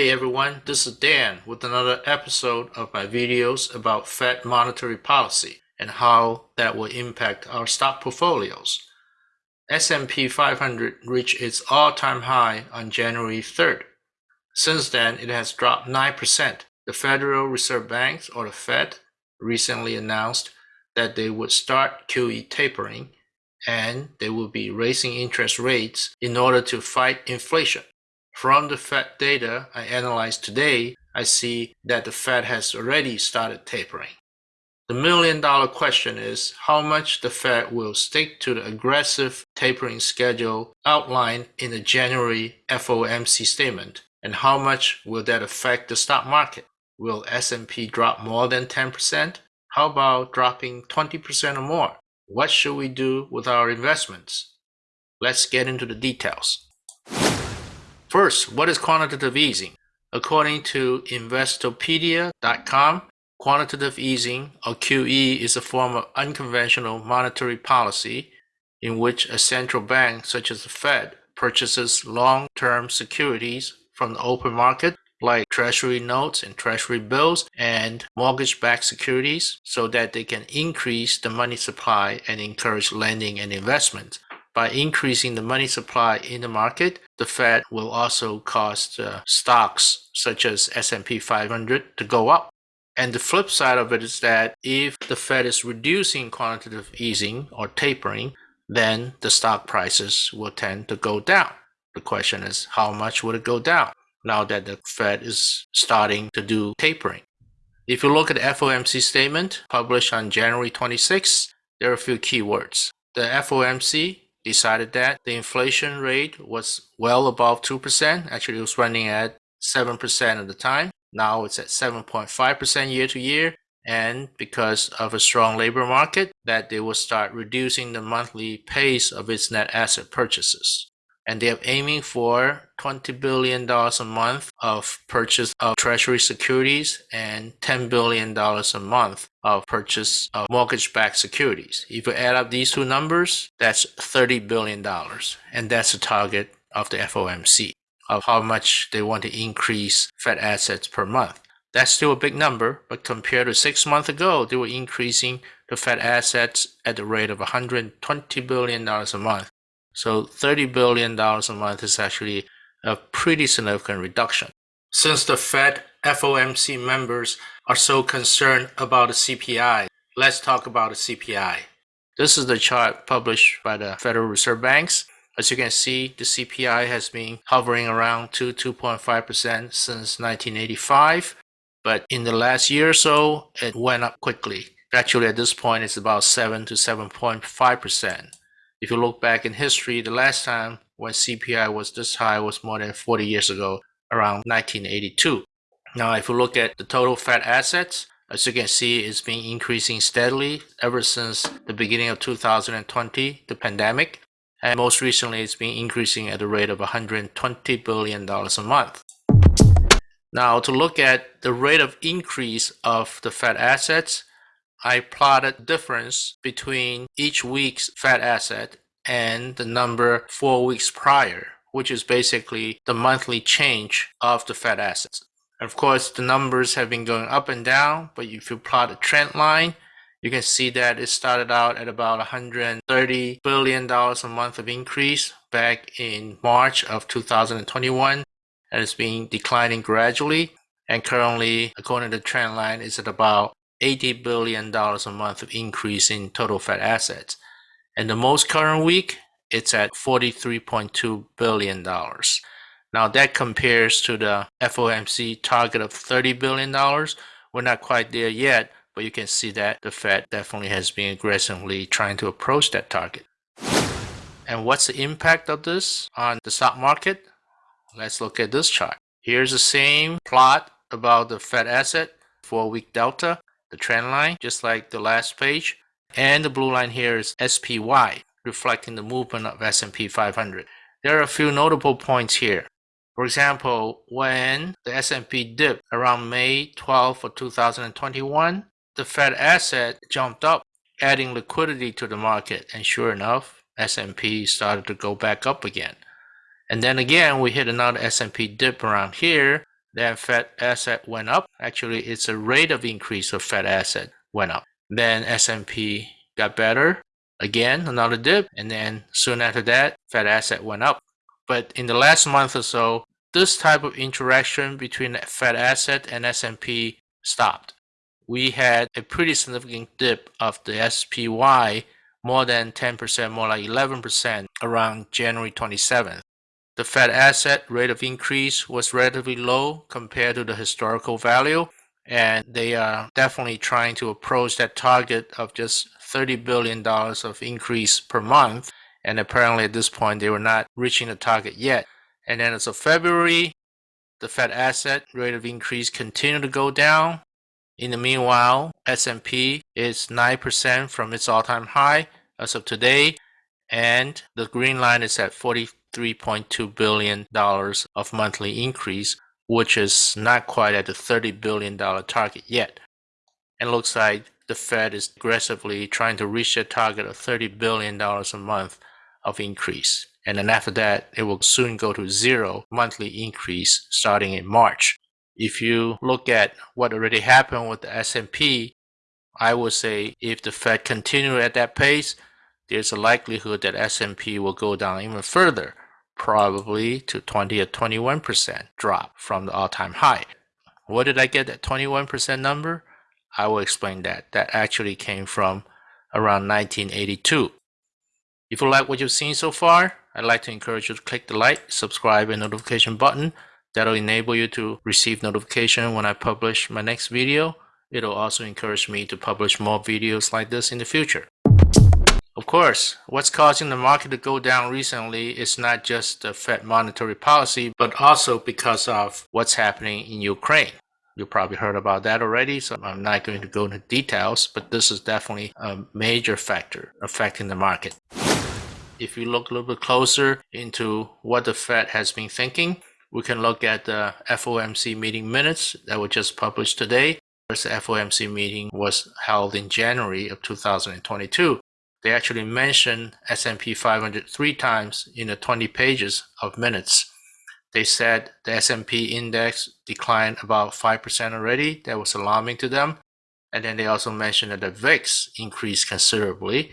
Hey everyone, this is Dan with another episode of my videos about Fed monetary policy and how that will impact our stock portfolios. S&P 500 reached its all-time high on January 3rd. Since then, it has dropped 9%. The Federal Reserve Bank, or the Fed, recently announced that they would start QE tapering and they will be raising interest rates in order to fight inflation. From the Fed data I analyzed today, I see that the Fed has already started tapering. The million dollar question is how much the Fed will stick to the aggressive tapering schedule outlined in the January FOMC statement and how much will that affect the stock market? Will S&P drop more than 10%? How about dropping 20% or more? What should we do with our investments? Let's get into the details. First, what is quantitative easing? According to Investopedia.com, quantitative easing, or QE, is a form of unconventional monetary policy in which a central bank, such as the Fed, purchases long-term securities from the open market like treasury notes and treasury bills and mortgage-backed securities so that they can increase the money supply and encourage lending and investment. By increasing the money supply in the market, the Fed will also cause uh, stocks such as S&P 500 to go up. And the flip side of it is that if the Fed is reducing quantitative easing or tapering, then the stock prices will tend to go down. The question is, how much would it go down now that the Fed is starting to do tapering? If you look at the FOMC statement published on January 26, there are a few keywords. The FOMC decided that the inflation rate was well above 2%. Actually, it was running at 7% at the time. Now it's at 7.5% year to year. And because of a strong labor market, that they will start reducing the monthly pace of its net asset purchases and they're aiming for $20 billion a month of purchase of treasury securities and $10 billion a month of purchase of mortgage-backed securities. If you add up these two numbers, that's $30 billion. And that's the target of the FOMC of how much they want to increase Fed assets per month. That's still a big number, but compared to six months ago, they were increasing the Fed assets at the rate of $120 billion a month. So $30 billion a month is actually a pretty significant reduction. Since the Fed FOMC members are so concerned about the CPI, let's talk about the CPI. This is the chart published by the Federal Reserve Banks. As you can see, the CPI has been hovering around 2 2.5% since 1985. But in the last year or so, it went up quickly. Actually, at this point, it's about 7 to 7.5%. If you look back in history, the last time when CPI was this high was more than 40 years ago, around 1982. Now, if you look at the total Fed assets, as you can see, it's been increasing steadily ever since the beginning of 2020, the pandemic. And most recently, it's been increasing at a rate of $120 billion a month. Now, to look at the rate of increase of the Fed assets, I plotted difference between each week's Fed asset and the number four weeks prior, which is basically the monthly change of the Fed assets. Of course, the numbers have been going up and down, but if you plot a trend line, you can see that it started out at about $130 billion a month of increase back in March of 2021 and it's been declining gradually and currently according to the trend line is at about $80 billion a month increase in total Fed assets. And the most current week, it's at $43.2 billion. Now that compares to the FOMC target of $30 billion. We're not quite there yet, but you can see that the Fed definitely has been aggressively trying to approach that target. And what's the impact of this on the stock market? Let's look at this chart. Here's the same plot about the Fed asset, four week delta the trend line, just like the last page. And the blue line here is SPY, reflecting the movement of S&P 500. There are a few notable points here. For example, when the S&P dipped around May 12 of 2021, the Fed asset jumped up, adding liquidity to the market. And sure enough, S&P started to go back up again. And then again, we hit another S&P dip around here, then Fed asset went up. Actually, it's a rate of increase of Fed asset went up. Then S&P got better. Again, another dip. And then soon after that, Fed asset went up. But in the last month or so, this type of interaction between Fed asset and S&P stopped. We had a pretty significant dip of the SPY, more than 10%, more like 11% around January 27th. The Fed asset rate of increase was relatively low compared to the historical value, and they are definitely trying to approach that target of just $30 billion of increase per month. And apparently at this point, they were not reaching the target yet. And then as of February, the Fed asset rate of increase continued to go down. In the meanwhile, S&P is 9% from its all-time high as of today, and the green line is at 43.2 billion dollars of monthly increase, which is not quite at the 30 billion dollar target yet. And looks like the Fed is aggressively trying to reach their target of 30 billion dollars a month of increase. And then after that, it will soon go to zero monthly increase starting in March. If you look at what already happened with the S&P, I would say if the Fed continue at that pace, there's a likelihood that S&P will go down even further, probably to 20 or 21% drop from the all-time high. What did I get that 21% number? I will explain that. That actually came from around 1982. If you like what you've seen so far, I'd like to encourage you to click the like, subscribe, and notification button. That'll enable you to receive notification when I publish my next video. It'll also encourage me to publish more videos like this in the future. Of course, what's causing the market to go down recently is not just the Fed monetary policy, but also because of what's happening in Ukraine. You probably heard about that already, so I'm not going to go into details, but this is definitely a major factor affecting the market if you look a little bit closer into what the Fed has been thinking, we can look at the FOMC meeting minutes that were just published today. The FOMC meeting was held in January of 2022. They actually mentioned S&P 500 three times in the 20 pages of minutes. They said the S&P index declined about 5% already. That was alarming to them. And then they also mentioned that the VIX increased considerably.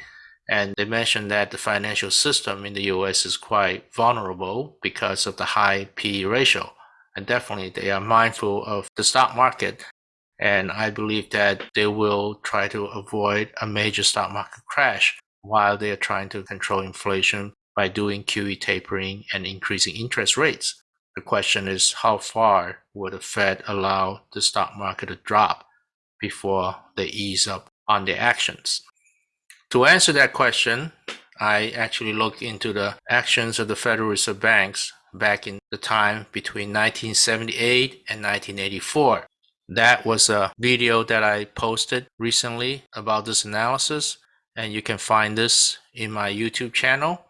And they mentioned that the financial system in the US is quite vulnerable because of the high PE ratio. And definitely they are mindful of the stock market. And I believe that they will try to avoid a major stock market crash while they are trying to control inflation by doing QE tapering and increasing interest rates. The question is how far will the Fed allow the stock market to drop before they ease up on their actions? To answer that question, I actually looked into the actions of the Federal Reserve banks back in the time between 1978 and 1984. That was a video that I posted recently about this analysis, and you can find this in my YouTube channel.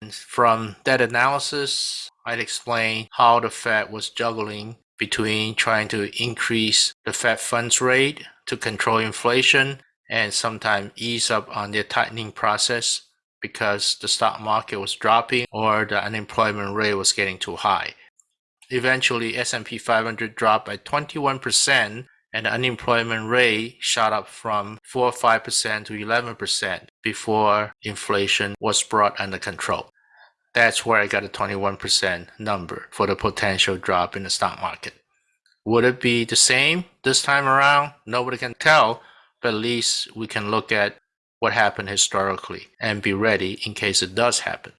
And from that analysis, I'd explain how the Fed was juggling between trying to increase the Fed funds rate to control inflation and sometimes ease up on their tightening process because the stock market was dropping or the unemployment rate was getting too high. Eventually, S&P 500 dropped by 21% and the unemployment rate shot up from 4 or 5% to 11% before inflation was brought under control. That's where I got a 21% number for the potential drop in the stock market. Would it be the same this time around? Nobody can tell, but at least we can look at what happened historically and be ready in case it does happen.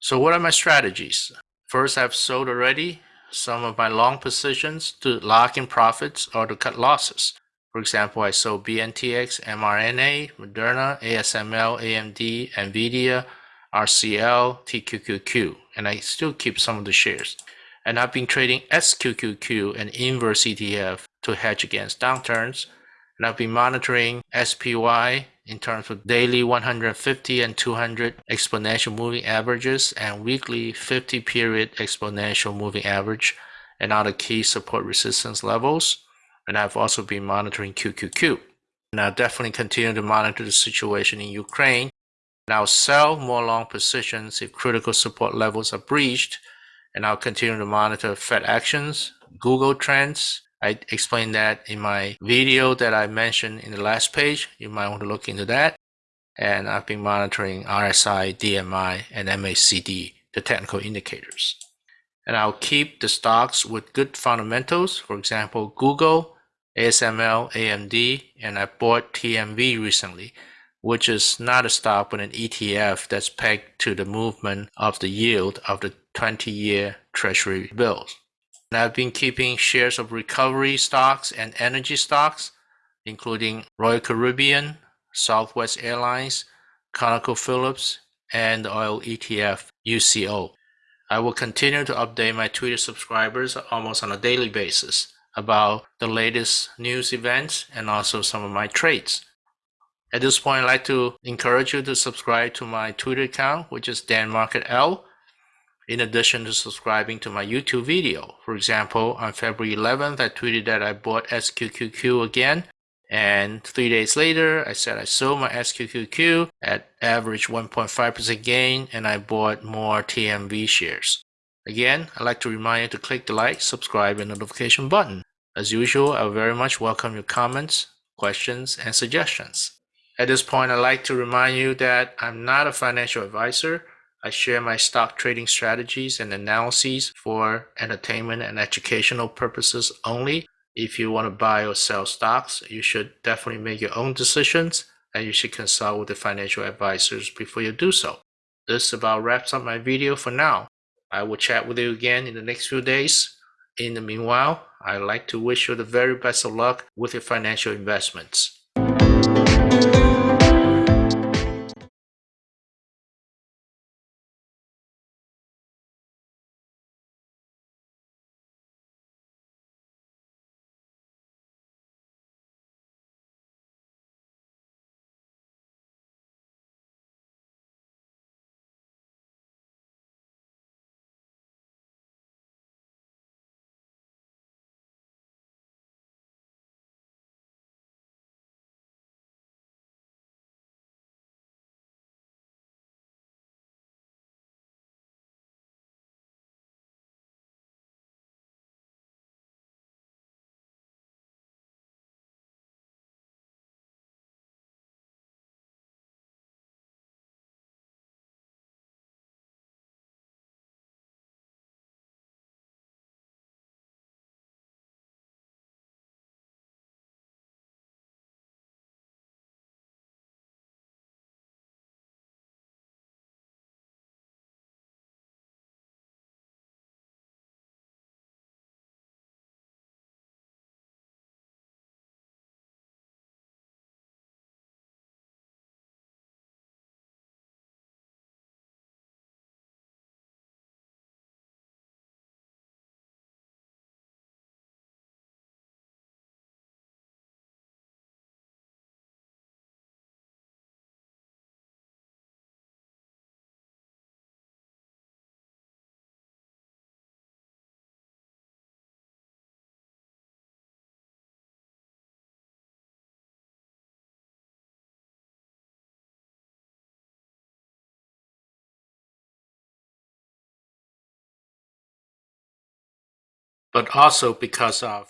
So what are my strategies? First, I've sold already some of my long positions to lock in profits or to cut losses. For example, I sold BNTX, mRNA, Moderna, ASML, AMD, NVIDIA, RCL, TQQQ, and I still keep some of the shares. And I've been trading SQQQ and inverse ETF to hedge against downturns and I've been monitoring SPY in terms of daily 150 and 200 exponential moving averages and weekly 50 period exponential moving average and other key support resistance levels. And I've also been monitoring QQQ. And I'll definitely continue to monitor the situation in Ukraine. And I'll sell more long positions if critical support levels are breached and I'll continue to monitor Fed actions, Google Trends. I explained that in my video that I mentioned in the last page. You might want to look into that. And I've been monitoring RSI, DMI, and MACD, the technical indicators. And I'll keep the stocks with good fundamentals. For example, Google, ASML, AMD, and I bought TMV recently which is not a stock but an ETF that's pegged to the movement of the yield of the 20-year treasury bills. And I've been keeping shares of recovery stocks and energy stocks, including Royal Caribbean, Southwest Airlines, ConocoPhillips, and the oil ETF UCO. I will continue to update my Twitter subscribers almost on a daily basis about the latest news events and also some of my trades. At this point, I'd like to encourage you to subscribe to my Twitter account, which is Dan Market L, in addition to subscribing to my YouTube video. For example, on February 11th, I tweeted that I bought SQQQ again, and three days later, I said I sold my SQQQ at average 1.5% gain, and I bought more TMV shares. Again, I'd like to remind you to click the like, subscribe, and notification button. As usual, I very much welcome your comments, questions, and suggestions. At this point, I'd like to remind you that I'm not a financial advisor. I share my stock trading strategies and analyses for entertainment and educational purposes only. If you want to buy or sell stocks, you should definitely make your own decisions and you should consult with the financial advisors before you do so. This about wraps up my video for now. I will chat with you again in the next few days. In the meanwhile, I'd like to wish you the very best of luck with your financial investments. But also because of